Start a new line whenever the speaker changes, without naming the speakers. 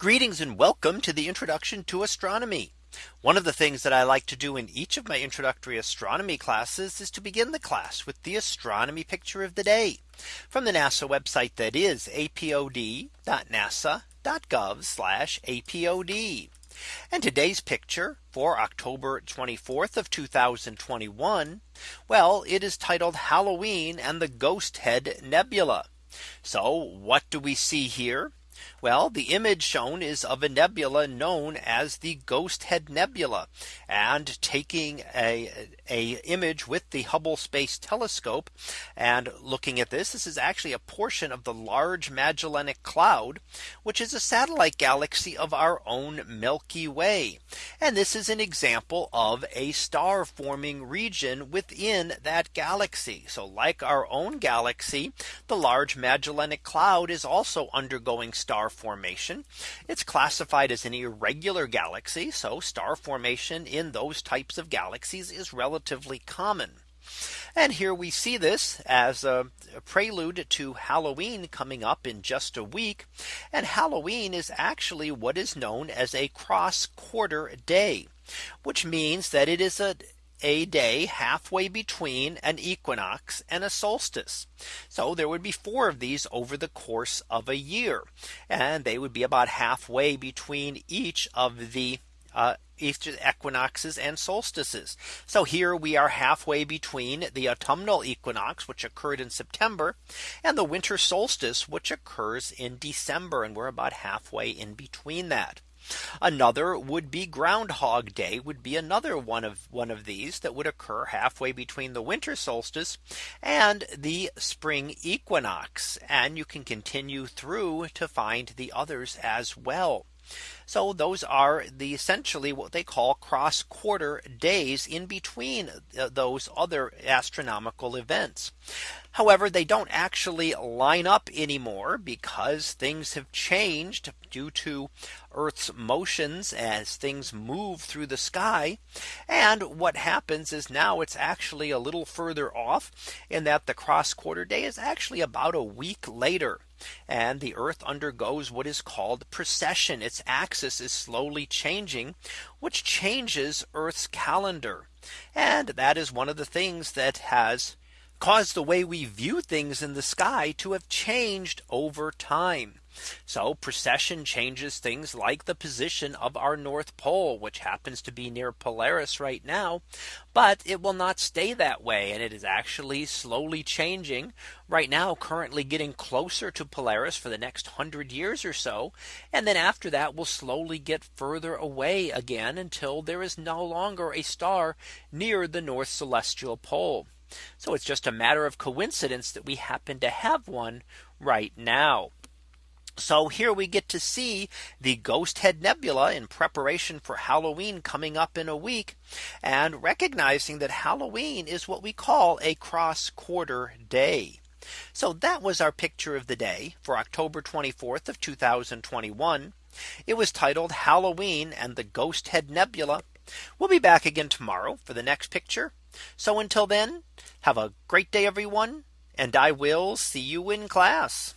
Greetings and welcome to the introduction to astronomy. One of the things that I like to do in each of my introductory astronomy classes is to begin the class with the astronomy picture of the day from the NASA website that is apod.nasa.gov apod. And today's picture for October 24th of 2021. Well, it is titled Halloween and the Ghost Head Nebula. So what do we see here? Well, the image shown is of a nebula known as the Ghost Head Nebula. And taking a, a image with the Hubble Space Telescope and looking at this, this is actually a portion of the Large Magellanic Cloud, which is a satellite galaxy of our own Milky Way. And this is an example of a star forming region within that galaxy. So like our own galaxy, the Large Magellanic Cloud is also undergoing star formation. It's classified as an irregular galaxy. So star formation in those types of galaxies is relatively common. And here we see this as a prelude to Halloween coming up in just a week. And Halloween is actually what is known as a cross quarter day, which means that it is a a day halfway between an equinox and a solstice. So there would be four of these over the course of a year. And they would be about halfway between each of the uh, equinoxes and solstices. So here we are halfway between the autumnal equinox, which occurred in September, and the winter solstice, which occurs in December. And we're about halfway in between that. Another would be Groundhog Day would be another one of one of these that would occur halfway between the winter solstice and the spring equinox. And you can continue through to find the others as well. So those are the essentially what they call cross quarter days in between uh, those other astronomical events. However, they don't actually line up anymore because things have changed due to Earth's motions as things move through the sky. And what happens is now it's actually a little further off in that the cross quarter day is actually about a week later and the earth undergoes what is called precession its axis is slowly changing which changes Earth's calendar and that is one of the things that has caused the way we view things in the sky to have changed over time. So precession changes things like the position of our North Pole, which happens to be near Polaris right now, but it will not stay that way. And it is actually slowly changing right now, currently getting closer to Polaris for the next hundred years or so. And then after that, we'll slowly get further away again until there is no longer a star near the North Celestial Pole. So it's just a matter of coincidence that we happen to have one right now. So here we get to see the Ghost Head Nebula in preparation for Halloween coming up in a week and recognizing that Halloween is what we call a cross quarter day. So that was our picture of the day for October 24th of 2021. It was titled Halloween and the Ghost Head Nebula. We'll be back again tomorrow for the next picture. So until then, have a great day, everyone. And I will see you in class.